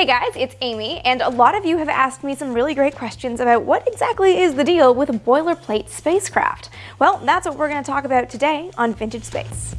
Hey guys, it's Amy, and a lot of you have asked me some really great questions about what exactly is the deal with boilerplate spacecraft. Well, that's what we're going to talk about today on Vintage Space.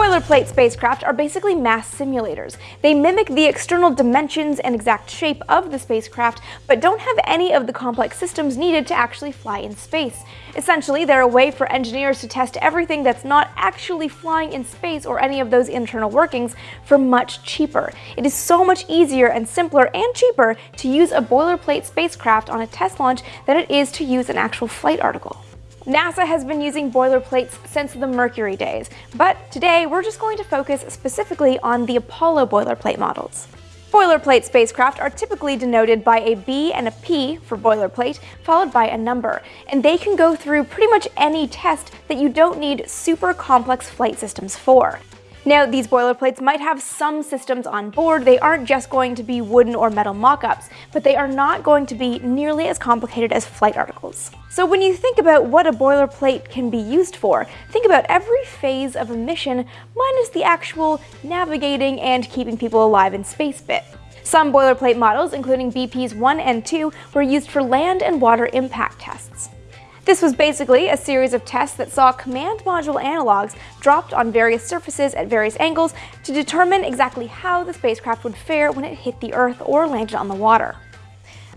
Boilerplate spacecraft are basically mass simulators. They mimic the external dimensions and exact shape of the spacecraft, but don't have any of the complex systems needed to actually fly in space. Essentially, they're a way for engineers to test everything that's not actually flying in space or any of those internal workings for much cheaper. It is so much easier and simpler and cheaper to use a boilerplate spacecraft on a test launch than it is to use an actual flight article. NASA has been using boilerplates since the Mercury days, but today we're just going to focus specifically on the Apollo boilerplate models. Boilerplate spacecraft are typically denoted by a B and a P for boilerplate, followed by a number, and they can go through pretty much any test that you don't need super complex flight systems for. Now, these boilerplates might have some systems on board, they aren't just going to be wooden or metal mock-ups, but they are not going to be nearly as complicated as flight articles. So when you think about what a boilerplate can be used for, think about every phase of a mission minus the actual navigating and keeping people alive in space bit. Some boilerplate models, including BP's 1 and 2, were used for land and water impact tests. This was basically a series of tests that saw command module analogs dropped on various surfaces at various angles to determine exactly how the spacecraft would fare when it hit the Earth or landed on the water.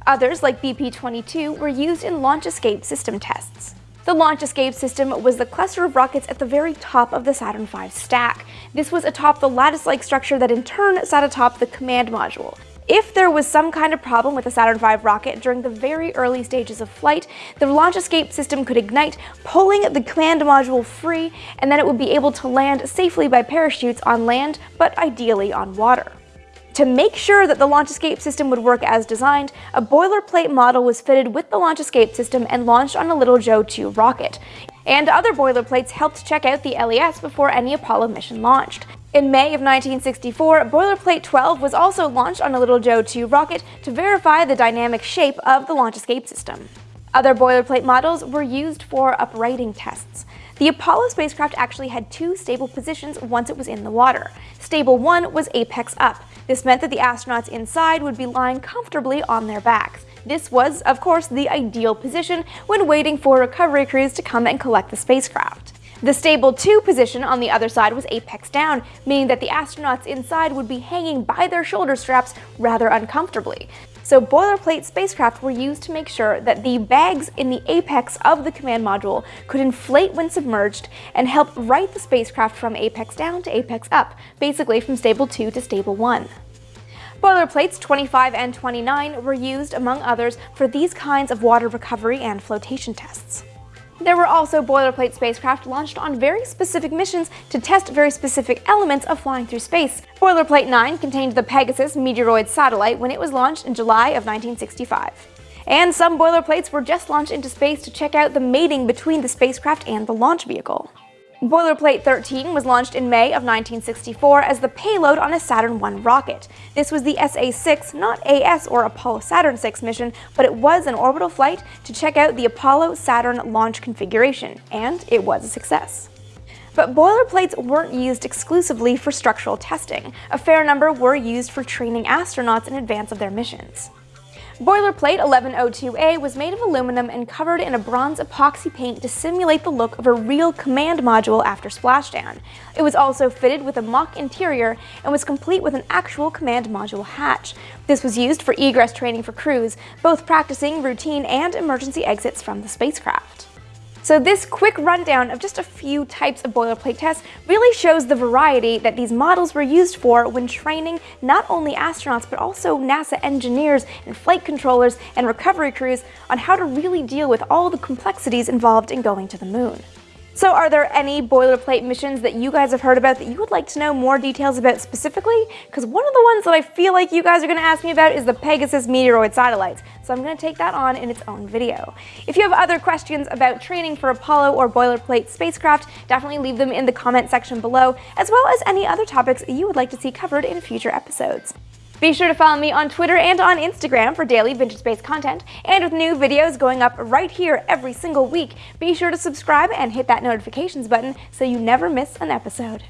Others, like BP-22, were used in launch escape system tests. The launch escape system was the cluster of rockets at the very top of the Saturn V stack. This was atop the lattice-like structure that in turn sat atop the command module. If there was some kind of problem with the Saturn V rocket during the very early stages of flight, the launch escape system could ignite, pulling the command module free, and then it would be able to land safely by parachutes on land, but ideally on water. To make sure that the launch escape system would work as designed, a boilerplate model was fitted with the launch escape system and launched on a Little Joe 2 rocket. And other boilerplates helped check out the LES before any Apollo mission launched. In May of 1964, Boilerplate 12 was also launched on a Little Joe 2 rocket to verify the dynamic shape of the launch escape system. Other boilerplate models were used for uprighting tests. The Apollo spacecraft actually had two stable positions once it was in the water. Stable 1 was apex up. This meant that the astronauts inside would be lying comfortably on their backs. This was, of course, the ideal position when waiting for recovery crews to come and collect the spacecraft. The stable 2 position on the other side was apex down, meaning that the astronauts inside would be hanging by their shoulder straps rather uncomfortably. So boilerplate spacecraft were used to make sure that the bags in the apex of the command module could inflate when submerged and help right the spacecraft from apex down to apex up, basically from stable 2 to stable 1. Boilerplates 25 and 29 were used, among others, for these kinds of water recovery and flotation tests. There were also boilerplate spacecraft launched on very specific missions to test very specific elements of flying through space. Boilerplate 9 contained the Pegasus meteoroid satellite when it was launched in July of 1965. And some boilerplates were just launched into space to check out the mating between the spacecraft and the launch vehicle. Boilerplate 13 was launched in May of 1964 as the payload on a Saturn I rocket. This was the SA-6, not AS or Apollo Saturn 6 mission, but it was an orbital flight to check out the Apollo Saturn launch configuration, and it was a success. But boilerplates weren't used exclusively for structural testing. A fair number were used for training astronauts in advance of their missions. Boilerplate 1102A was made of aluminum and covered in a bronze epoxy paint to simulate the look of a real command module after splashdown. It was also fitted with a mock interior and was complete with an actual command module hatch. This was used for egress training for crews, both practicing routine and emergency exits from the spacecraft. So this quick rundown of just a few types of boilerplate tests really shows the variety that these models were used for when training not only astronauts but also NASA engineers and flight controllers and recovery crews on how to really deal with all the complexities involved in going to the moon. So are there any boilerplate missions that you guys have heard about that you would like to know more details about specifically? Because one of the ones that I feel like you guys are going to ask me about is the Pegasus meteoroid satellites, so I'm going to take that on in its own video. If you have other questions about training for Apollo or boilerplate spacecraft, definitely leave them in the comment section below, as well as any other topics you would like to see covered in future episodes. Be sure to follow me on Twitter and on Instagram for daily vintage space content, and with new videos going up right here every single week, be sure to subscribe and hit that notifications button so you never miss an episode.